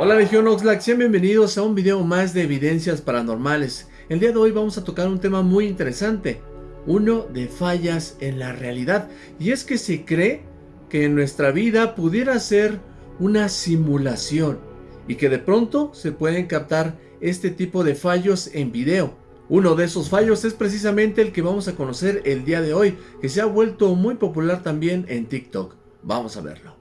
Hola Legión Oxlack, sean bienvenidos a un video más de evidencias paranormales. El día de hoy vamos a tocar un tema muy interesante, uno de fallas en la realidad. Y es que se cree que en nuestra vida pudiera ser una simulación y que de pronto se pueden captar este tipo de fallos en video. Uno de esos fallos es precisamente el que vamos a conocer el día de hoy, que se ha vuelto muy popular también en TikTok. Vamos a verlo.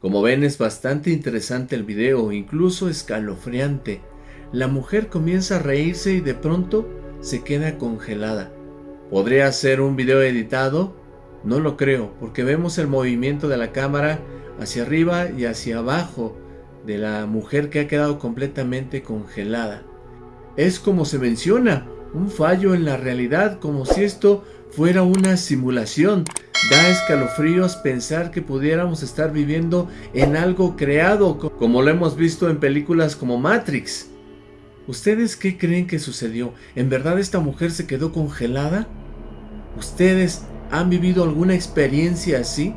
Como ven es bastante interesante el video, incluso escalofriante. La mujer comienza a reírse y de pronto se queda congelada. ¿Podría ser un video editado? No lo creo, porque vemos el movimiento de la cámara hacia arriba y hacia abajo de la mujer que ha quedado completamente congelada. Es como se menciona, un fallo en la realidad, como si esto fuera una simulación. Da escalofríos pensar que pudiéramos estar viviendo en algo creado, como lo hemos visto en películas como Matrix. ¿Ustedes qué creen que sucedió? ¿En verdad esta mujer se quedó congelada? ¿Ustedes han vivido alguna experiencia así?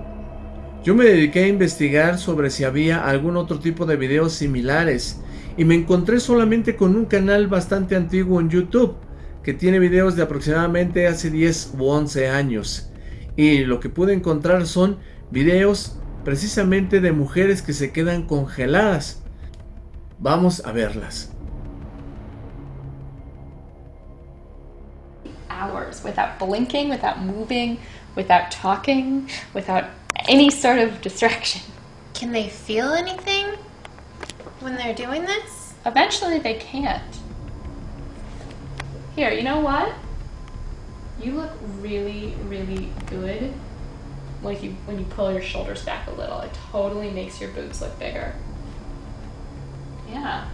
Yo me dediqué a investigar sobre si había algún otro tipo de videos similares y me encontré solamente con un canal bastante antiguo en YouTube que tiene videos de aproximadamente hace 10 u 11 años y lo que pude encontrar son videos precisamente de mujeres que se quedan congeladas. Vamos a verlas. hours without blinking, without moving, without talking, without any sort of distraction. Can they feel anything when they're doing this? Eventually they can't. Here, you know what? You look really, really good like you when you pull your shoulders back a little. It totally makes your boobs look bigger. Yeah.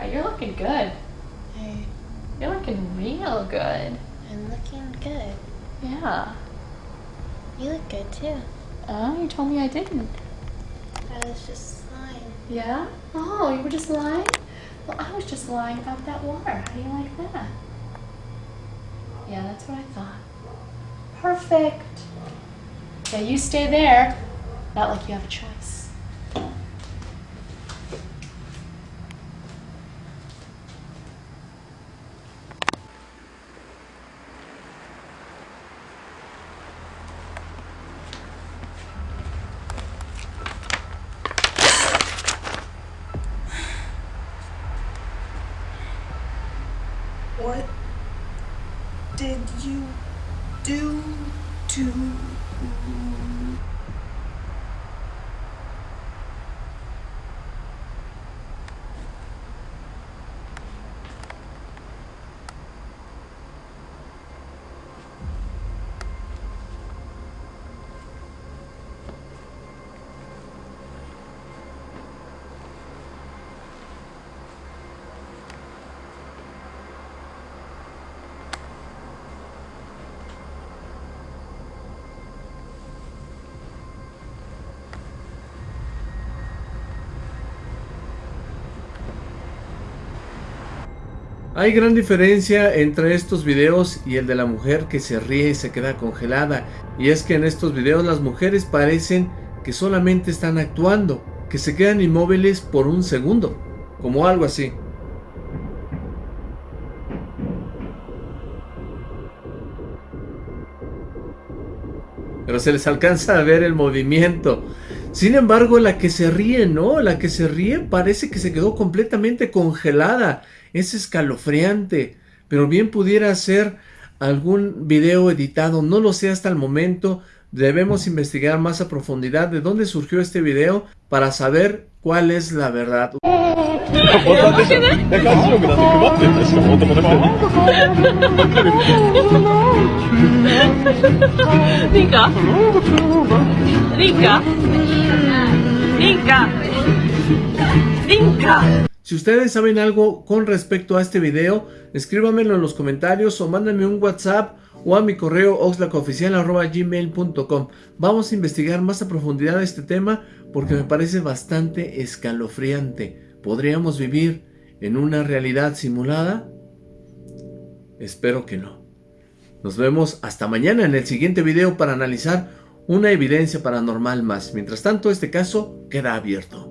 You're looking good. Hey. You're looking real good. I'm looking good. Yeah. You look good too. Oh, you told me I didn't. I was just lying. Yeah? Oh, you were just lying? Well, I was just lying about that water. How do you like that? Yeah, that's what I thought. Perfect. Yeah, you stay there. Not like you have a choice. What did you do to Hay gran diferencia entre estos videos y el de la mujer que se ríe y se queda congelada. Y es que en estos videos las mujeres parecen que solamente están actuando, que se quedan inmóviles por un segundo, como algo así. Pero se les alcanza a ver el movimiento. Sin embargo, la que se ríe, no, la que se ríe parece que se quedó completamente congelada. Es escalofriante, pero bien pudiera ser algún video editado, no lo sé hasta el momento. Debemos investigar más a profundidad de dónde surgió este video para saber cuál es la verdad. Si ustedes saben algo con respecto a este video, escríbanmelo en los comentarios o mándenme un WhatsApp o a mi correo oxlacoficial.gmail.com Vamos a investigar más a profundidad este tema porque me parece bastante escalofriante. ¿Podríamos vivir en una realidad simulada? Espero que no. Nos vemos hasta mañana en el siguiente video para analizar una evidencia paranormal más. Mientras tanto, este caso queda abierto.